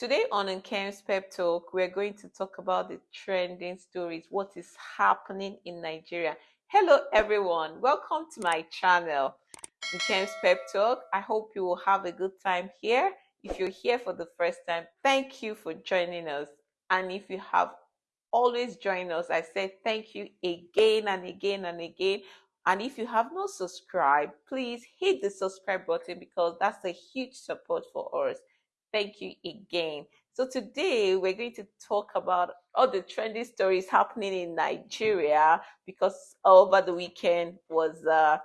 Today on Nkem's Pep Talk, we're going to talk about the trending stories, what is happening in Nigeria. Hello everyone, welcome to my channel, Nkem's Pep Talk. I hope you will have a good time here. If you're here for the first time, thank you for joining us. And if you have always joined us, I say thank you again and again and again. And if you have not subscribed, please hit the subscribe button because that's a huge support for us. Thank you again. So today we're going to talk about all the trendy stories happening in Nigeria because over the weekend was a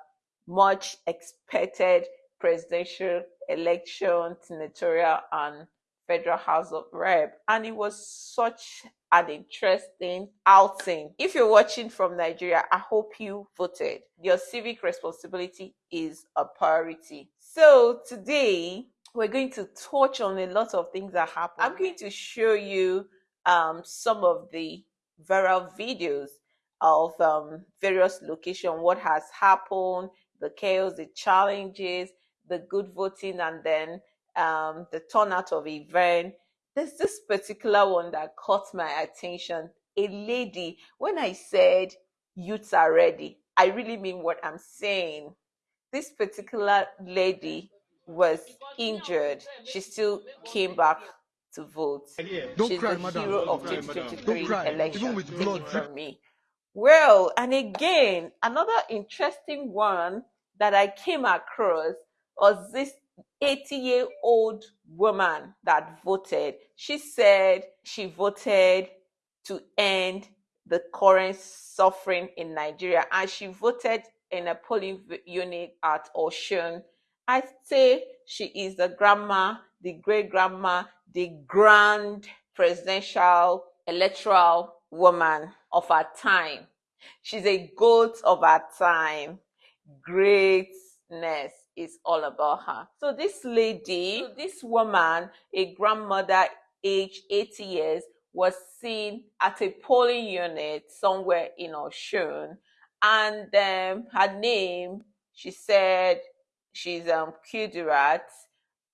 much expected presidential election, senatorial and Federal House of Rep, and it was such an interesting outing. If you're watching from Nigeria, I hope you voted. Your civic responsibility is a priority. So today we're going to touch on a lot of things that happen. I'm going to show you um, some of the viral videos of um, various locations, what has happened, the chaos, the challenges, the good voting, and then um, the turnout of event. There's this particular one that caught my attention. A lady, when I said youths are ready, I really mean what I'm saying. This particular lady was injured, she still came back to vote. Don't She's cry, the madam. hero of 2023 election. Take from me. Well, and again, another interesting one that I came across was this 80 year old woman that voted. She said she voted to end the current suffering in Nigeria and she voted in a polling unit at Osun I say she is the grandma, the great grandma, the grand presidential electoral woman of our time. She's a goat of our time. Greatness is all about her. So this lady, this woman, a grandmother aged 80 years, was seen at a polling unit somewhere in Osun. And um, her name, she said, she's um Kudirat.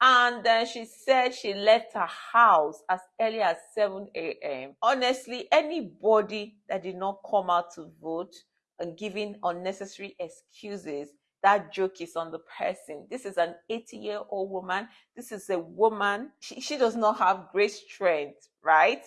And then she said she left her house as early as 7 a.m. Honestly, anybody that did not come out to vote and giving unnecessary excuses, that joke is on the person. This is an 80 year old woman. This is a woman. She, she does not have great strength, right?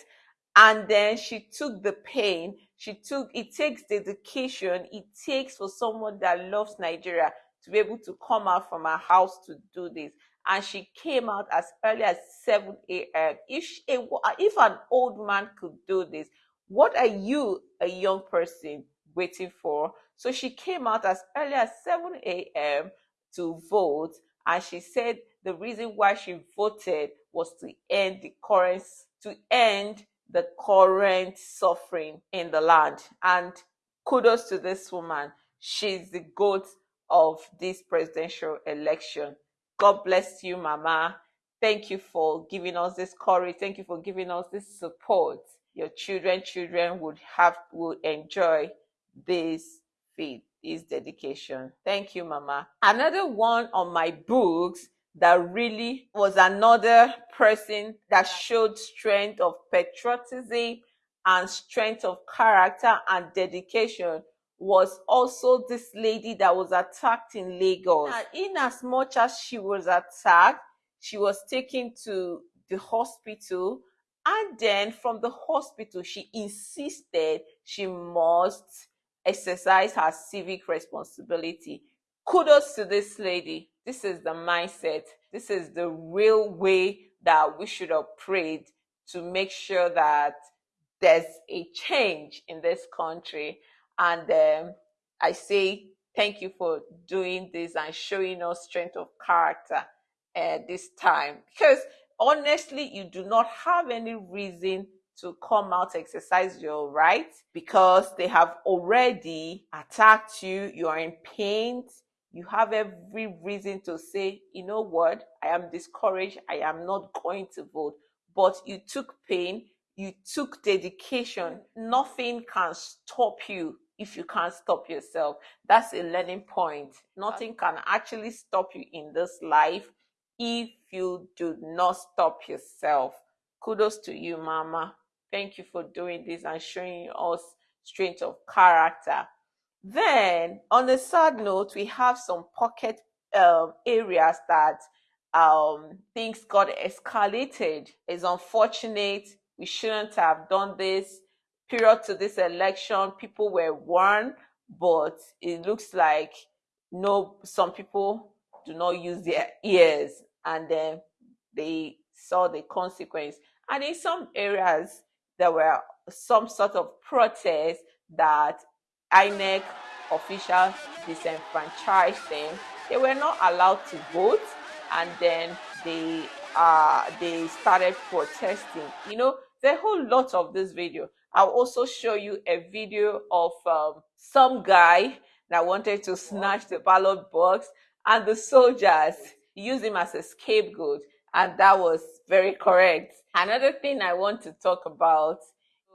And then she took the pain. She took, it takes dedication. It takes for someone that loves Nigeria to be able to come out from her house to do this. And she came out as early as 7 a.m. If, if an old man could do this, what are you, a young person, waiting for? So she came out as early as 7 a.m. to vote. And she said the reason why she voted was to end the current, to end the current suffering in the land. And kudos to this woman. She's the goat of this presidential election. God bless you, Mama. Thank you for giving us this courage. Thank you for giving us this support. Your children, children would have will enjoy this feed, this dedication. Thank you, Mama. Another one on my books that really was another person that showed strength of patriotism and strength of character and dedication was also this lady that was attacked in Lagos. In as much as she was attacked, she was taken to the hospital. And then from the hospital, she insisted she must exercise her civic responsibility. Kudos to this lady. This is the mindset. This is the real way that we should operate to make sure that there's a change in this country. And um, I say thank you for doing this and showing us strength of character uh, this time. Because honestly, you do not have any reason to come out exercise your right because they have already attacked you. You are in pain. You have every reason to say, you know what, I am discouraged. I am not going to vote. But you took pain, you took dedication. Nothing can stop you if you can't stop yourself. That's a learning point. Nothing can actually stop you in this life if you do not stop yourself. Kudos to you, Mama. Thank you for doing this and showing us strength of character. Then, on a sad note, we have some pocket um, areas that um, things got escalated. It's unfortunate. We shouldn't have done this. Period to this election, people were warned, but it looks like no, some people do not use their ears, and then they saw the consequence. And in some areas, there were some sort of protest that INEC officials disenfranchised them. They were not allowed to vote, and then they uh, they started protesting. You know, there's a whole lot of this video. I'll also show you a video of um, some guy that wanted to snatch the ballot box, and the soldiers used him as a scapegoat, and that was very correct. Another thing I want to talk about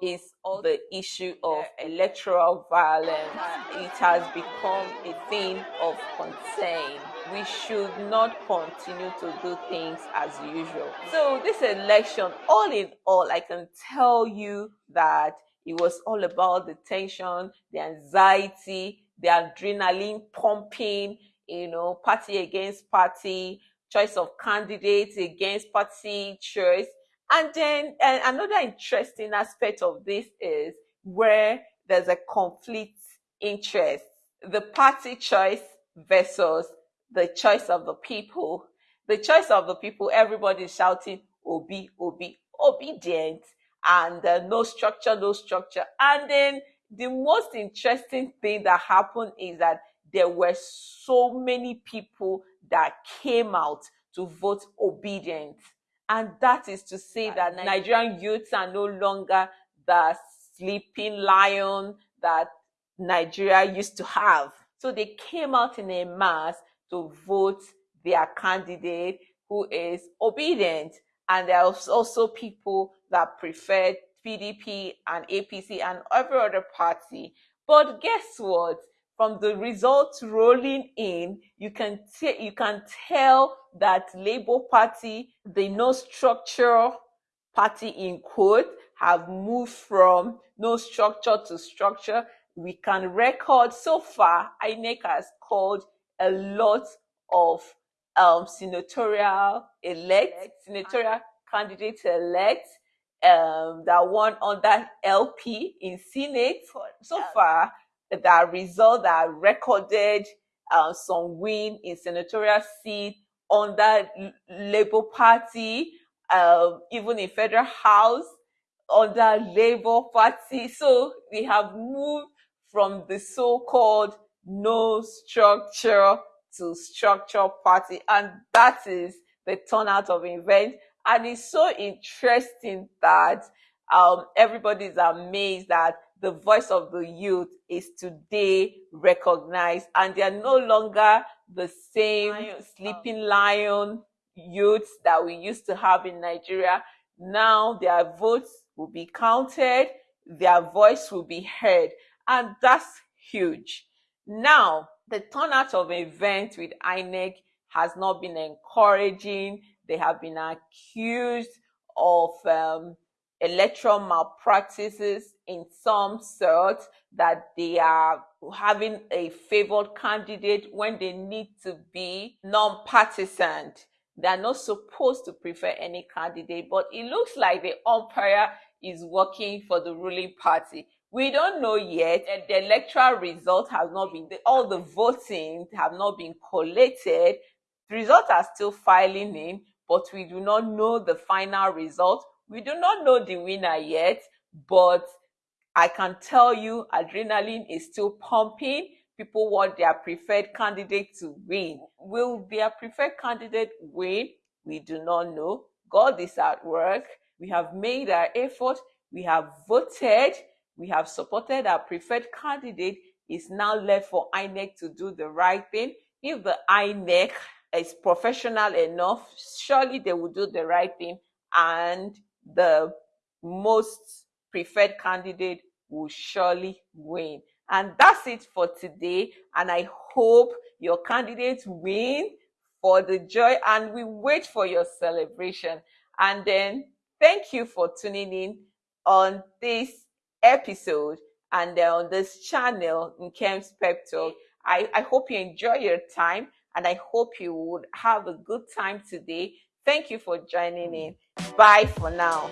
is the issue uh, of electoral violence. It has become a thing of concern. We should not continue to do things as usual. So this election, all in all, I can tell you that it was all about the tension, the anxiety, the adrenaline pumping, you know, party against party, choice of candidates against party choice and then uh, another interesting aspect of this is where there's a conflict interest, the party choice versus the choice of the people. The choice of the people, everybody shouting, Obi, Obi, Obidient, and uh, no structure, no structure. And then the most interesting thing that happened is that there were so many people that came out to vote Obidient. And that is to say that Nigerian youths are no longer the sleeping lion that Nigeria used to have. So they came out in a mass to vote their candidate who is Obidient. And there are also people that prefer PDP and APC and every other party. But guess what? From the results rolling in, you can t- you can tell that Labour Party, the no structure party in quote, have moved from no structure to structure. We can record so far, INEC has called a lot of um, senatorial elect, senatorial candidates elect um, that won under LP in Senate. So far, that result that recorded uh, some win in senatorial seat under Labour Party, uh, even in federal house under Labour Party. So we have moved from the so-called no structure to structure party, and that is the turnout of event. And it's so interesting that um, is amazed that the voice of the youth is today recognized and they are no longer the same sleeping lion youths that we used to have in Nigeria. Now their votes will be counted, their voice will be heard, and that's huge. Now, the turnout of events with INEC has not been encouraging. They have been accused of um, electoral malpractices in some sort that they are having a favored candidate when they need to be non-partisan. They're not supposed to prefer any candidate, but it looks like the umpire is working for the ruling party. We don't know yet. The electoral result has not been, all the voting have not been collated. The results are still filing in, but we do not know the final result. We do not know the winner yet, but I can tell you adrenaline is still pumping. People want their preferred candidate to win. Will their preferred candidate win? We do not know. God is at work. We have made our effort. We have voted. We have supported our preferred candidate. It's now left for INEC to do the right thing. If the INEC is professional enough, surely they will do the right thing and the most preferred candidate will surely win. And that's it for today. And I hope your candidates win for the joy and we wait for your celebration. And then Thank you for tuning in on this episode and uh, on this channel Nkem's Pep Talk. I, I hope you enjoy your time and I hope you would have a good time today. Thank you for joining in. Bye for now.